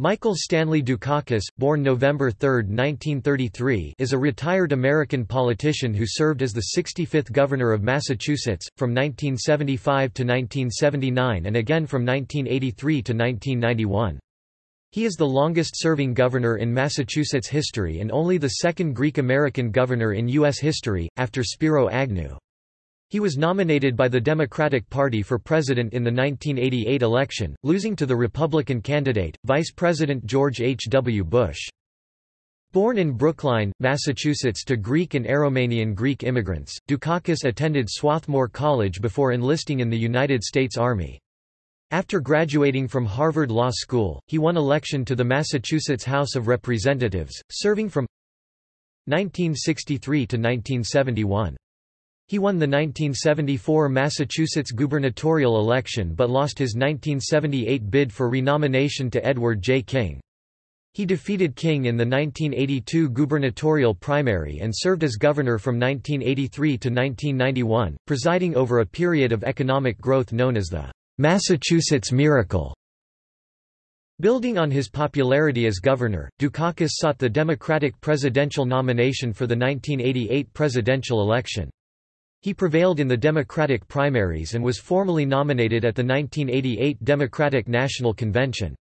Michael Stanley Dukakis, born November 3, 1933 is a retired American politician who served as the 65th Governor of Massachusetts, from 1975 to 1979 and again from 1983 to 1991. He is the longest-serving governor in Massachusetts history and only the second Greek-American governor in U.S. history, after Spiro Agnew. He was nominated by the Democratic Party for president in the 1988 election, losing to the Republican candidate, Vice President George H. W. Bush. Born in Brookline, Massachusetts to Greek and Aromanian Greek immigrants, Dukakis attended Swarthmore College before enlisting in the United States Army. After graduating from Harvard Law School, he won election to the Massachusetts House of Representatives, serving from 1963 to 1971. He won the 1974 Massachusetts gubernatorial election but lost his 1978 bid for renomination to Edward J. King. He defeated King in the 1982 gubernatorial primary and served as governor from 1983 to 1991, presiding over a period of economic growth known as the Massachusetts Miracle. Building on his popularity as governor, Dukakis sought the Democratic presidential nomination for the 1988 presidential election. He prevailed in the Democratic primaries and was formally nominated at the 1988 Democratic National Convention.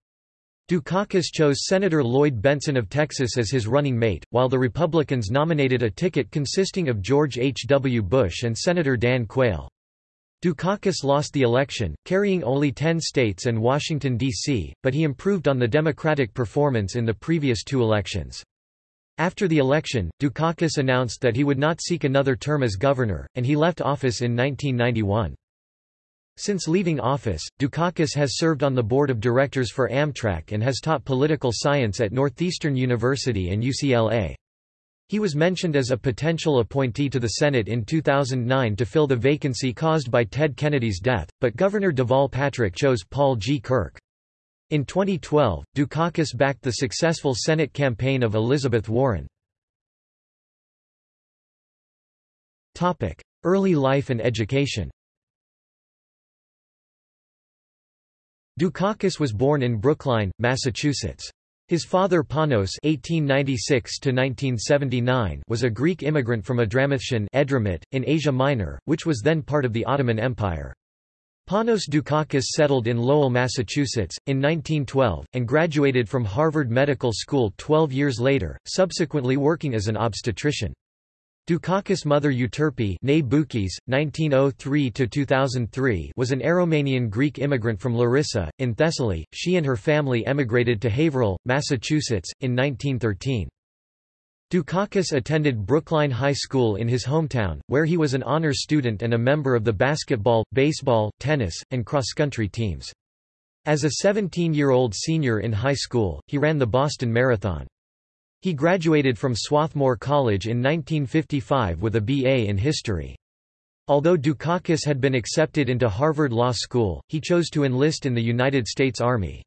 Dukakis chose Senator Lloyd Bentsen of Texas as his running mate, while the Republicans nominated a ticket consisting of George H. W. Bush and Senator Dan Quayle. Dukakis lost the election, carrying only 10 states and Washington, D.C., but he improved on the Democratic performance in the previous two elections. After the election, Dukakis announced that he would not seek another term as governor, and he left office in 1991. Since leaving office, Dukakis has served on the board of directors for Amtrak and has taught political science at Northeastern University and UCLA. He was mentioned as a potential appointee to the Senate in 2009 to fill the vacancy caused by Ted Kennedy's death, but Governor Deval Patrick chose Paul G. Kirk. In 2012, Dukakis backed the successful Senate campaign of Elizabeth Warren. Early life and education Dukakis was born in Brookline, Massachusetts. His father Panos (1896–1979) was a Greek immigrant from Adramyttion Edremit, in Asia Minor, which was then part of the Ottoman Empire. Panos Dukakis settled in Lowell, Massachusetts, in 1912, and graduated from Harvard Medical School 12 years later, subsequently working as an obstetrician. Dukakis' mother Euterpe 1903 was an Aromanian Greek immigrant from Larissa, in Thessaly. She and her family emigrated to Haverhill, Massachusetts, in 1913. Dukakis attended Brookline High School in his hometown, where he was an honors student and a member of the basketball, baseball, tennis, and cross-country teams. As a 17-year-old senior in high school, he ran the Boston Marathon. He graduated from Swarthmore College in 1955 with a B.A. in history. Although Dukakis had been accepted into Harvard Law School, he chose to enlist in the United States Army.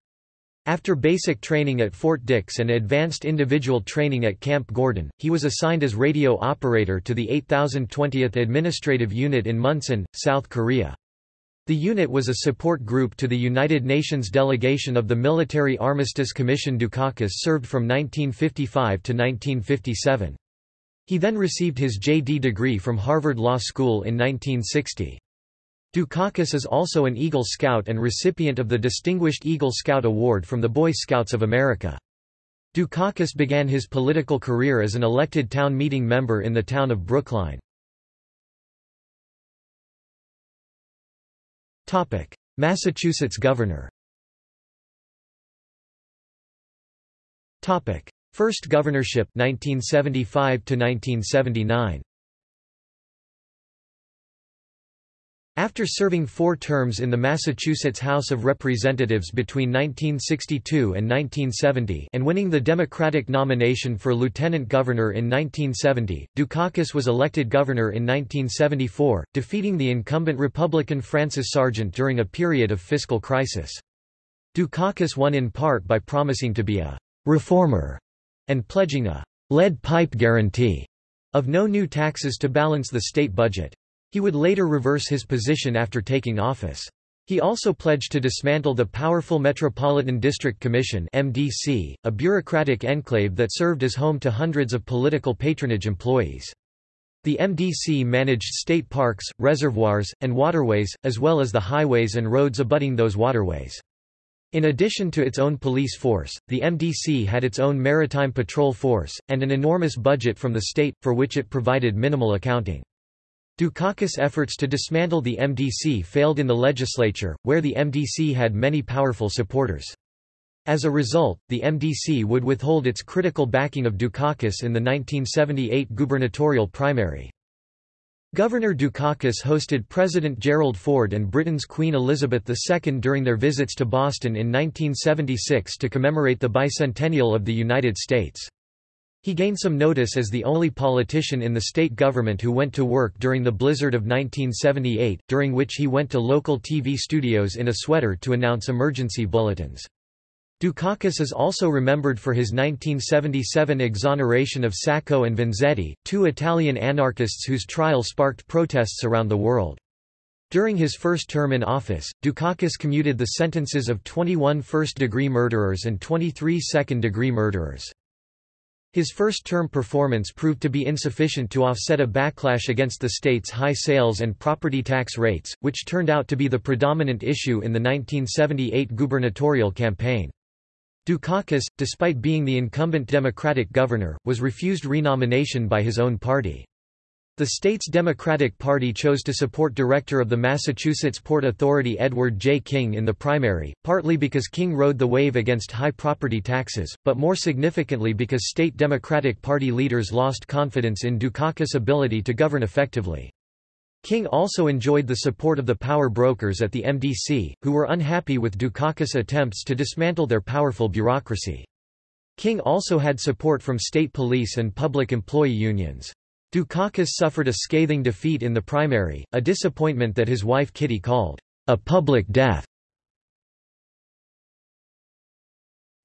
After basic training at Fort Dix and advanced individual training at Camp Gordon, he was assigned as radio operator to the 8020th Administrative Unit in Munsan, South Korea. The unit was a support group to the United Nations delegation of the Military Armistice Commission Dukakis served from 1955 to 1957. He then received his J.D. degree from Harvard Law School in 1960. Dukakis is also an Eagle Scout and recipient of the Distinguished Eagle Scout Award from the Boy Scouts of America. Dukakis began his political career as an elected town meeting member in the town of Brookline. Massachusetts governor First governorship 1975 to 1979 After serving four terms in the Massachusetts House of Representatives between 1962 and 1970 and winning the Democratic nomination for lieutenant governor in 1970, Dukakis was elected governor in 1974, defeating the incumbent Republican Francis Sargent during a period of fiscal crisis. Dukakis won in part by promising to be a «reformer» and pledging a «lead pipe guarantee» of no new taxes to balance the state budget. He would later reverse his position after taking office. He also pledged to dismantle the powerful Metropolitan District Commission MDC, a bureaucratic enclave that served as home to hundreds of political patronage employees. The MDC managed state parks, reservoirs, and waterways, as well as the highways and roads abutting those waterways. In addition to its own police force, the MDC had its own maritime patrol force, and an enormous budget from the state, for which it provided minimal accounting. Dukakis' efforts to dismantle the MDC failed in the legislature, where the MDC had many powerful supporters. As a result, the MDC would withhold its critical backing of Dukakis in the 1978 gubernatorial primary. Governor Dukakis hosted President Gerald Ford and Britain's Queen Elizabeth II during their visits to Boston in 1976 to commemorate the bicentennial of the United States. He gained some notice as the only politician in the state government who went to work during the blizzard of 1978, during which he went to local TV studios in a sweater to announce emergency bulletins. Dukakis is also remembered for his 1977 exoneration of Sacco and Vanzetti, two Italian anarchists whose trial sparked protests around the world. During his first term in office, Dukakis commuted the sentences of 21 first-degree murderers and 23 second-degree murderers. His first-term performance proved to be insufficient to offset a backlash against the state's high sales and property tax rates, which turned out to be the predominant issue in the 1978 gubernatorial campaign. Dukakis, despite being the incumbent Democratic governor, was refused renomination by his own party. The state's Democratic Party chose to support director of the Massachusetts Port Authority Edward J. King in the primary, partly because King rode the wave against high property taxes, but more significantly because state Democratic Party leaders lost confidence in Dukakis' ability to govern effectively. King also enjoyed the support of the power brokers at the MDC, who were unhappy with Dukakis' attempts to dismantle their powerful bureaucracy. King also had support from state police and public employee unions. Dukakis suffered a scathing defeat in the primary, a disappointment that his wife Kitty called, "...a public death."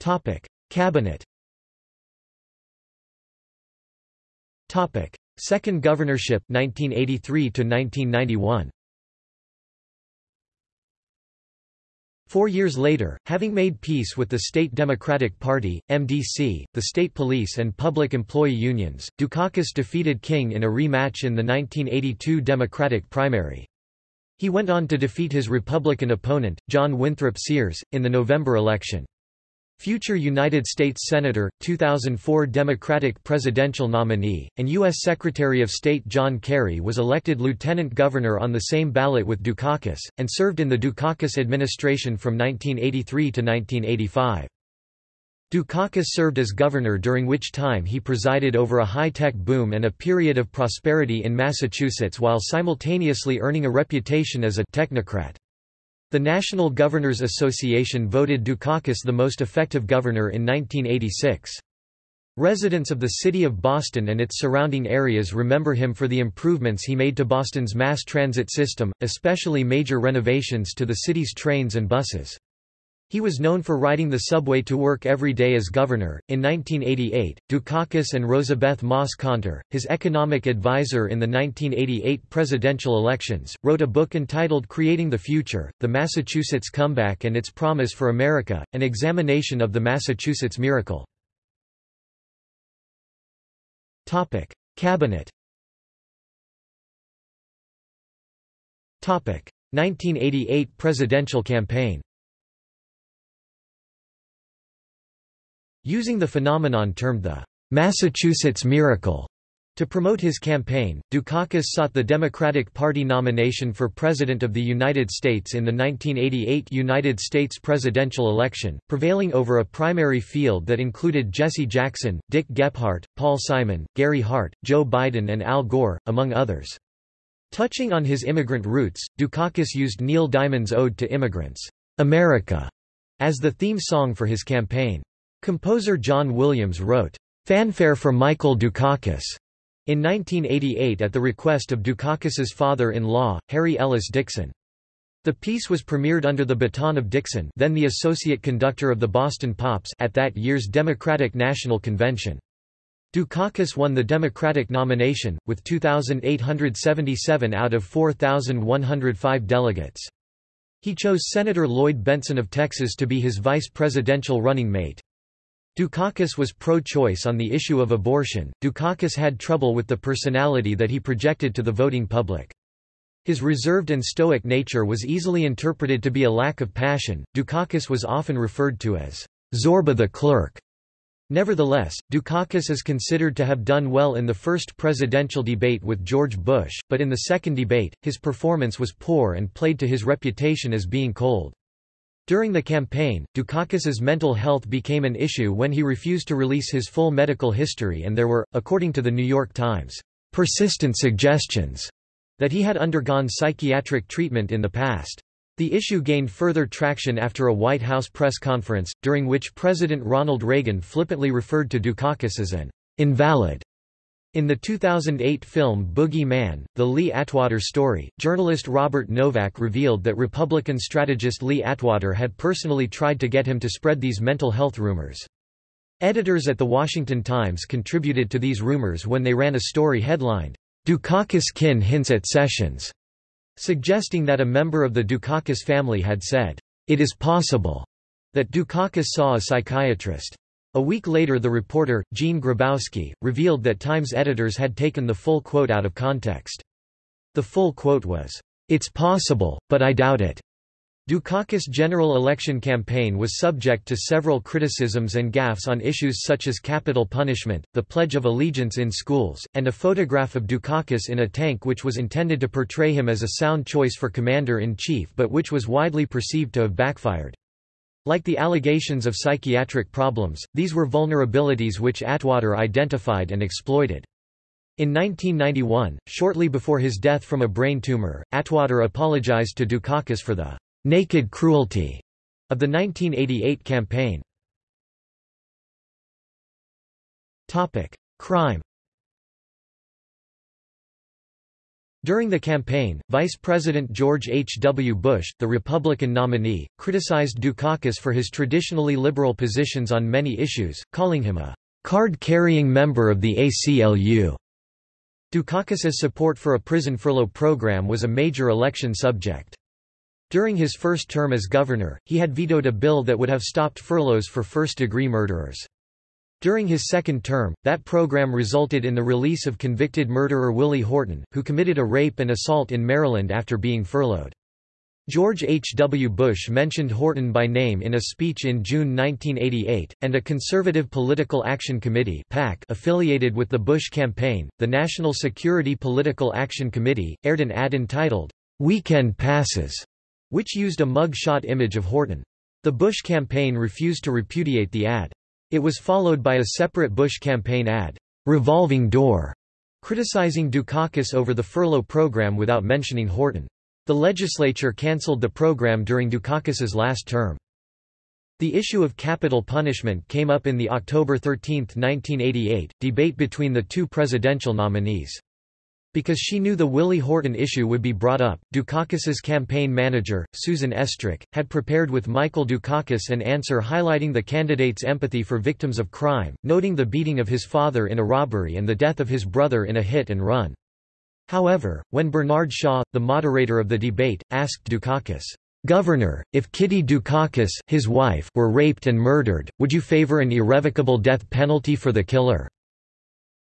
Topic: Cabinet Topic: Second governorship 1983 to 1991 Four years later, having made peace with the State Democratic Party, MDC, the state police and public employee unions, Dukakis defeated King in a rematch in the 1982 Democratic primary. He went on to defeat his Republican opponent, John Winthrop Sears, in the November election. Future United States Senator, 2004 Democratic presidential nominee, and U.S. Secretary of State John Kerry was elected lieutenant governor on the same ballot with Dukakis, and served in the Dukakis administration from 1983 to 1985. Dukakis served as governor during which time he presided over a high-tech boom and a period of prosperity in Massachusetts while simultaneously earning a reputation as a technocrat. The National Governors Association voted Dukakis the most effective governor in 1986. Residents of the city of Boston and its surrounding areas remember him for the improvements he made to Boston's mass transit system, especially major renovations to the city's trains and buses. He was known for riding the subway to work every day as governor. In 1988, Dukakis and Rosabeth Moss Kanter, his economic advisor in the 1988 presidential elections, wrote a book entitled Creating the Future The Massachusetts Comeback and Its Promise for America, an examination of the Massachusetts miracle. Topic. Cabinet 1988 presidential campaign Using the phenomenon termed the Massachusetts Miracle to promote his campaign, Dukakis sought the Democratic Party nomination for President of the United States in the 1988 United States presidential election, prevailing over a primary field that included Jesse Jackson, Dick Gephardt, Paul Simon, Gary Hart, Joe Biden and Al Gore, among others. Touching on his immigrant roots, Dukakis used Neil Diamond's Ode to Immigrants, America, as the theme song for his campaign. Composer John Williams wrote, "'Fanfare for Michael Dukakis' in 1988 at the request of Dukakis's father-in-law, Harry Ellis Dickson. The piece was premiered under the baton of Dickson then the associate conductor of the Boston Pops at that year's Democratic National Convention. Dukakis won the Democratic nomination, with 2,877 out of 4,105 delegates. He chose Senator Lloyd Bentsen of Texas to be his vice presidential running mate. Dukakis was pro-choice on the issue of abortion. Dukakis had trouble with the personality that he projected to the voting public. His reserved and stoic nature was easily interpreted to be a lack of passion. Dukakis was often referred to as Zorba the clerk. Nevertheless, Dukakis is considered to have done well in the first presidential debate with George Bush, but in the second debate, his performance was poor and played to his reputation as being cold. During the campaign, Dukakis's mental health became an issue when he refused to release his full medical history and there were, according to the New York Times, persistent suggestions that he had undergone psychiatric treatment in the past. The issue gained further traction after a White House press conference, during which President Ronald Reagan flippantly referred to Dukakis as an invalid. In the 2008 film Boogie Man, The Lee Atwater Story, journalist Robert Novak revealed that Republican strategist Lee Atwater had personally tried to get him to spread these mental health rumors. Editors at The Washington Times contributed to these rumors when they ran a story headlined, Dukakis kin hints at Sessions, suggesting that a member of the Dukakis family had said, it is possible, that Dukakis saw a psychiatrist. A week later the reporter, Gene Grabowski, revealed that Times editors had taken the full quote out of context. The full quote was, It's possible, but I doubt it. Dukakis' general election campaign was subject to several criticisms and gaffes on issues such as capital punishment, the Pledge of Allegiance in schools, and a photograph of Dukakis in a tank which was intended to portray him as a sound choice for commander-in-chief but which was widely perceived to have backfired. Like the allegations of psychiatric problems, these were vulnerabilities which Atwater identified and exploited. In 1991, shortly before his death from a brain tumor, Atwater apologized to Dukakis for the naked cruelty of the 1988 campaign. Crime. During the campaign, Vice President George H. W. Bush, the Republican nominee, criticized Dukakis for his traditionally liberal positions on many issues, calling him a card-carrying member of the ACLU. Dukakis's support for a prison furlough program was a major election subject. During his first term as governor, he had vetoed a bill that would have stopped furloughs for first-degree murderers. During his second term, that program resulted in the release of convicted murderer Willie Horton, who committed a rape and assault in Maryland after being furloughed. George H. W. Bush mentioned Horton by name in a speech in June 1988, and a conservative political action committee PAC affiliated with the Bush campaign, the National Security Political Action Committee, aired an ad entitled, Weekend Passes, which used a mug-shot image of Horton. The Bush campaign refused to repudiate the ad. It was followed by a separate Bush campaign ad, Revolving Door, criticizing Dukakis over the furlough program without mentioning Horton. The legislature cancelled the program during Dukakis's last term. The issue of capital punishment came up in the October 13, 1988, debate between the two presidential nominees. Because she knew the Willie Horton issue would be brought up, Dukakis's campaign manager, Susan Estrich, had prepared with Michael Dukakis an answer highlighting the candidate's empathy for victims of crime, noting the beating of his father in a robbery and the death of his brother in a hit and run. However, when Bernard Shaw, the moderator of the debate, asked Dukakis, Governor, if Kitty Dukakis his wife were raped and murdered, would you favor an irrevocable death penalty for the killer?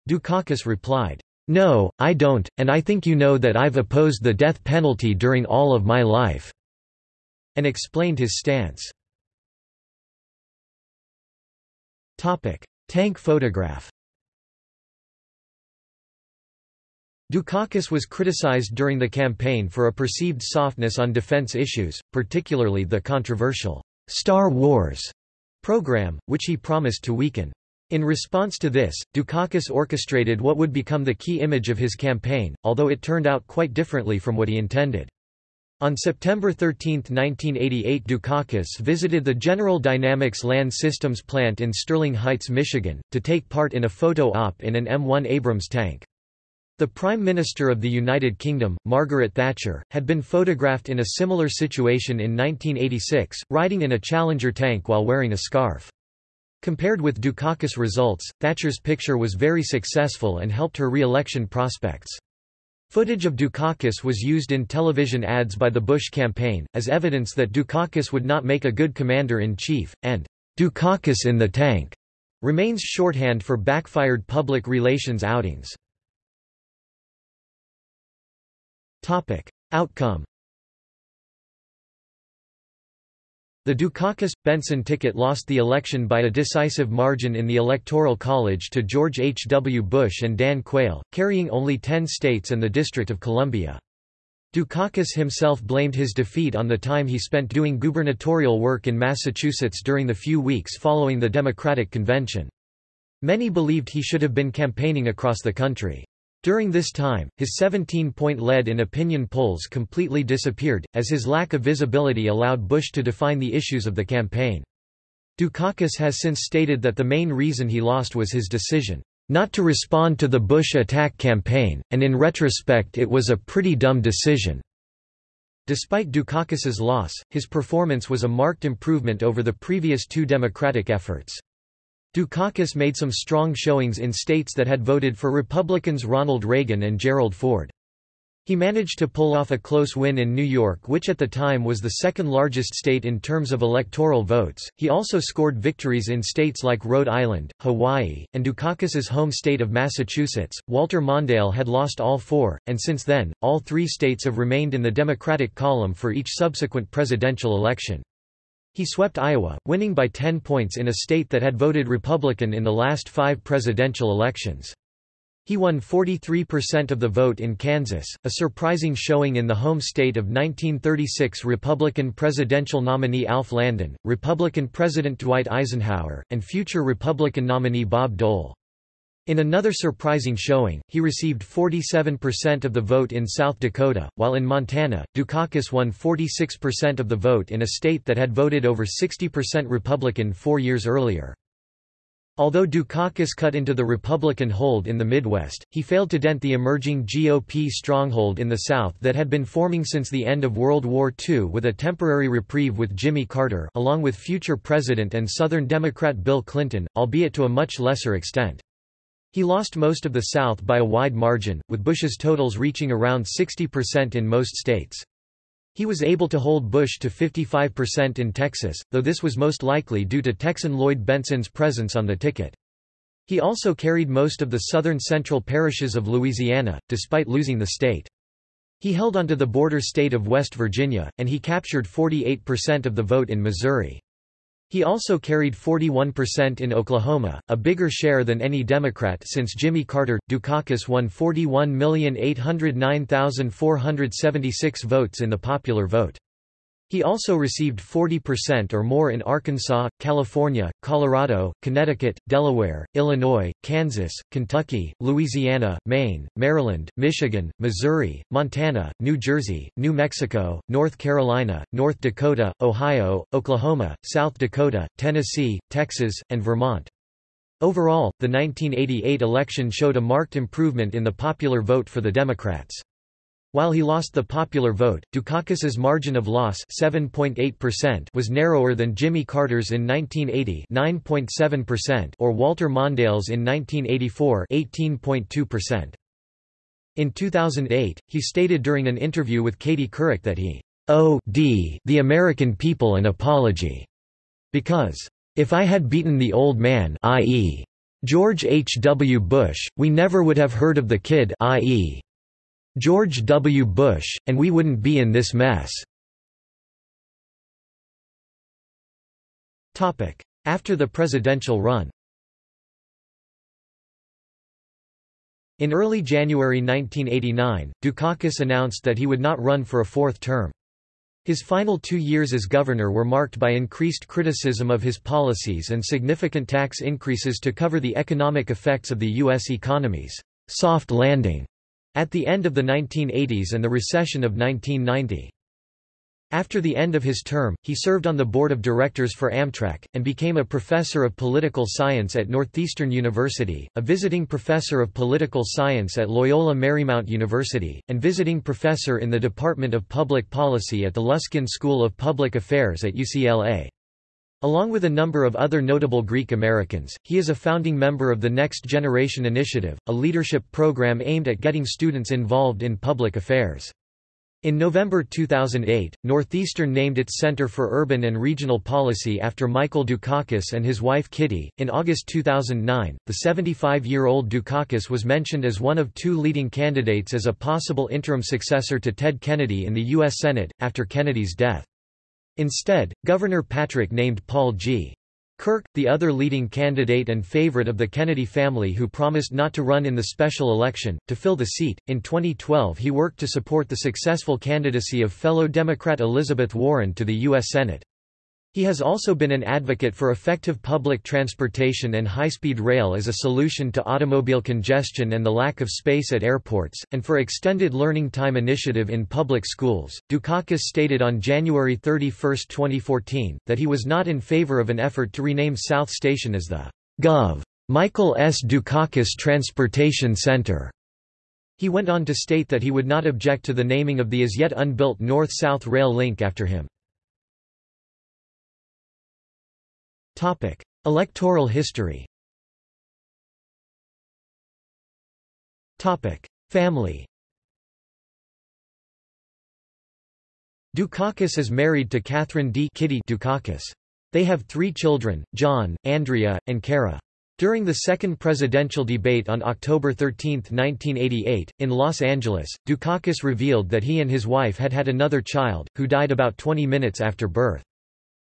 Dukakis replied, no, I don't, and I think you know that I've opposed the death penalty during all of my life." And explained his stance. Tank photograph Dukakis was criticized during the campaign for a perceived softness on defense issues, particularly the controversial Star Wars program, which he promised to weaken. In response to this, Dukakis orchestrated what would become the key image of his campaign, although it turned out quite differently from what he intended. On September 13, 1988 Dukakis visited the General Dynamics Land Systems plant in Sterling Heights, Michigan, to take part in a photo op in an M1 Abrams tank. The Prime Minister of the United Kingdom, Margaret Thatcher, had been photographed in a similar situation in 1986, riding in a Challenger tank while wearing a scarf. Compared with Dukakis' results, Thatcher's picture was very successful and helped her re-election prospects. Footage of Dukakis was used in television ads by the Bush campaign, as evidence that Dukakis would not make a good commander-in-chief, and Dukakis in the tank remains shorthand for backfired public relations outings. Outcome The Dukakis-Bentsen ticket lost the election by a decisive margin in the Electoral College to George H. W. Bush and Dan Quayle, carrying only ten states and the District of Columbia. Dukakis himself blamed his defeat on the time he spent doing gubernatorial work in Massachusetts during the few weeks following the Democratic Convention. Many believed he should have been campaigning across the country. During this time, his 17-point lead in opinion polls completely disappeared, as his lack of visibility allowed Bush to define the issues of the campaign. Dukakis has since stated that the main reason he lost was his decision not to respond to the Bush attack campaign, and in retrospect it was a pretty dumb decision. Despite Dukakis's loss, his performance was a marked improvement over the previous two Democratic efforts. Dukakis made some strong showings in states that had voted for Republicans Ronald Reagan and Gerald Ford. He managed to pull off a close win in New York, which at the time was the second largest state in terms of electoral votes. He also scored victories in states like Rhode Island, Hawaii, and Dukakis's home state of Massachusetts. Walter Mondale had lost all four, and since then, all three states have remained in the Democratic column for each subsequent presidential election. He swept Iowa, winning by 10 points in a state that had voted Republican in the last five presidential elections. He won 43% of the vote in Kansas, a surprising showing in the home state of 1936 Republican presidential nominee Alf Landon, Republican President Dwight Eisenhower, and future Republican nominee Bob Dole. In another surprising showing, he received 47% of the vote in South Dakota, while in Montana, Dukakis won 46% of the vote in a state that had voted over 60% Republican four years earlier. Although Dukakis cut into the Republican hold in the Midwest, he failed to dent the emerging GOP stronghold in the South that had been forming since the end of World War II with a temporary reprieve with Jimmy Carter along with future President and Southern Democrat Bill Clinton, albeit to a much lesser extent. He lost most of the South by a wide margin, with Bush's totals reaching around 60% in most states. He was able to hold Bush to 55% in Texas, though this was most likely due to Texan Lloyd Bentsen's presence on the ticket. He also carried most of the southern central parishes of Louisiana, despite losing the state. He held onto the border state of West Virginia, and he captured 48% of the vote in Missouri. He also carried 41% in Oklahoma, a bigger share than any Democrat since Jimmy Carter. Dukakis won 41,809,476 votes in the popular vote. He also received 40% or more in Arkansas, California, Colorado, Connecticut, Delaware, Illinois, Kansas, Kentucky, Louisiana, Maine, Maryland, Michigan, Missouri, Montana, New Jersey, New Mexico, North Carolina, North Dakota, Ohio, Oklahoma, South Dakota, Tennessee, Texas, and Vermont. Overall, the 1988 election showed a marked improvement in the popular vote for the Democrats. While he lost the popular vote, Dukakis's margin of loss was narrower than Jimmy Carter's in 1980 or Walter Mondale's in 1984 In 2008, he stated during an interview with Katie Couric that he owed the American people an apology. Because, if I had beaten the old man i.e. George H. W. Bush, we never would have heard of the kid i.e. George W. Bush, and we wouldn't be in this mess. After the presidential run In early January 1989, Dukakis announced that he would not run for a fourth term. His final two years as governor were marked by increased criticism of his policies and significant tax increases to cover the economic effects of the U.S. economy's soft landing at the end of the 1980s and the recession of 1990. After the end of his term, he served on the board of directors for Amtrak, and became a professor of political science at Northeastern University, a visiting professor of political science at Loyola Marymount University, and visiting professor in the Department of Public Policy at the Luskin School of Public Affairs at UCLA. Along with a number of other notable Greek Americans, he is a founding member of the Next Generation Initiative, a leadership program aimed at getting students involved in public affairs. In November 2008, Northeastern named its Center for Urban and Regional Policy after Michael Dukakis and his wife Kitty. In August 2009, the 75 year old Dukakis was mentioned as one of two leading candidates as a possible interim successor to Ted Kennedy in the U.S. Senate, after Kennedy's death. Instead, Governor Patrick named Paul G. Kirk, the other leading candidate and favorite of the Kennedy family who promised not to run in the special election, to fill the seat. In 2012, he worked to support the successful candidacy of fellow Democrat Elizabeth Warren to the U.S. Senate. He has also been an advocate for effective public transportation and high-speed rail as a solution to automobile congestion and the lack of space at airports, and for extended learning time initiative in public schools. Dukakis stated on January 31, 2014, that he was not in favor of an effort to rename South Station as the Gov. Michael S. Dukakis Transportation Center. He went on to state that he would not object to the naming of the as yet unbuilt North-South rail link after him. Topic: Electoral history. Topic: Family. Dukakis is married to Catherine D. Kitty Dukakis. They have three children, John, Andrea, and Kara. During the second presidential debate on October 13, 1988, in Los Angeles, Dukakis revealed that he and his wife had had another child, who died about 20 minutes after birth.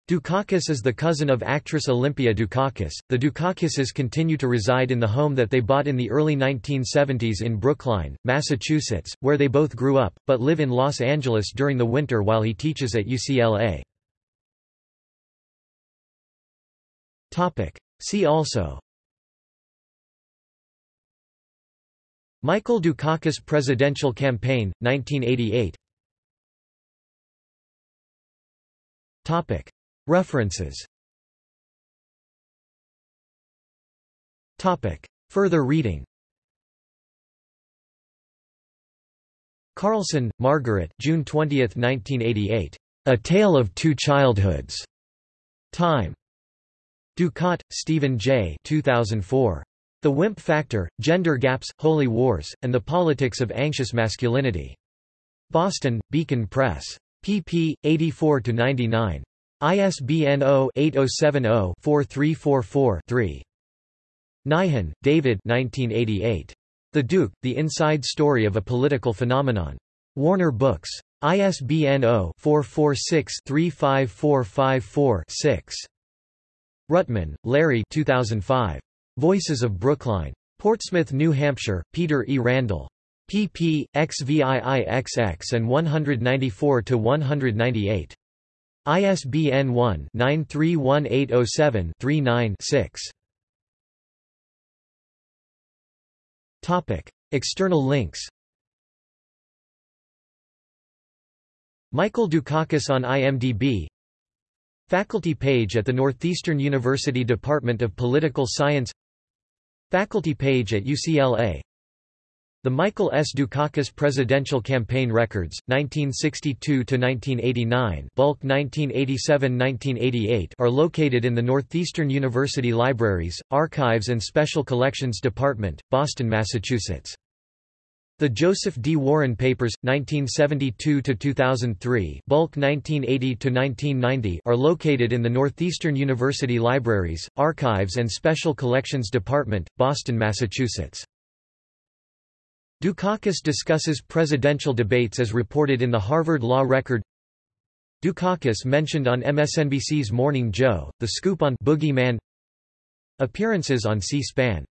Dukakis is the cousin of actress Olympia Dukakis. The Dukakises continue to reside in the home that they bought in the early 1970s in Brookline, Massachusetts, where they both grew up, but live in Los Angeles during the winter while he teaches at UCLA. See also Michael Dukakis presidential campaign, 1988 References Further reading Carlson, Margaret June 20, 1988. A Tale of Two Childhoods. Time. Ducat, Stephen J. 2004. The Wimp Factor, Gender Gaps, Holy Wars, and the Politics of Anxious Masculinity. Boston, Beacon Press. pp. 84–99. ISBN 0-8070-4344-3. Nyhan, David 1988. The Duke, The Inside Story of a Political Phenomenon. Warner Books. ISBN 0-446-35454-6. Rutman, Larry 2005. Voices of Brookline. Portsmouth, New Hampshire, Peter E. Randall. pp. XVIIXX and 194–198. ISBN 1-931807-39-6. Topic: External links. Michael Dukakis on IMDb Faculty page at the Northeastern University Department of Political Science. Faculty page at UCLA the Michael S. Dukakis Presidential Campaign Records, 1962–1989 bulk 1987–1988 are located in the Northeastern University Libraries, Archives and Special Collections Department, Boston, Massachusetts. The Joseph D. Warren Papers, 1972–2003 bulk 1980–1990 are located in the Northeastern University Libraries, Archives and Special Collections Department, Boston, Massachusetts. Dukakis discusses presidential debates as reported in the Harvard Law Record. Dukakis mentioned on MSNBC's Morning Joe, The Scoop on Boogeyman. Appearances on C-SPAN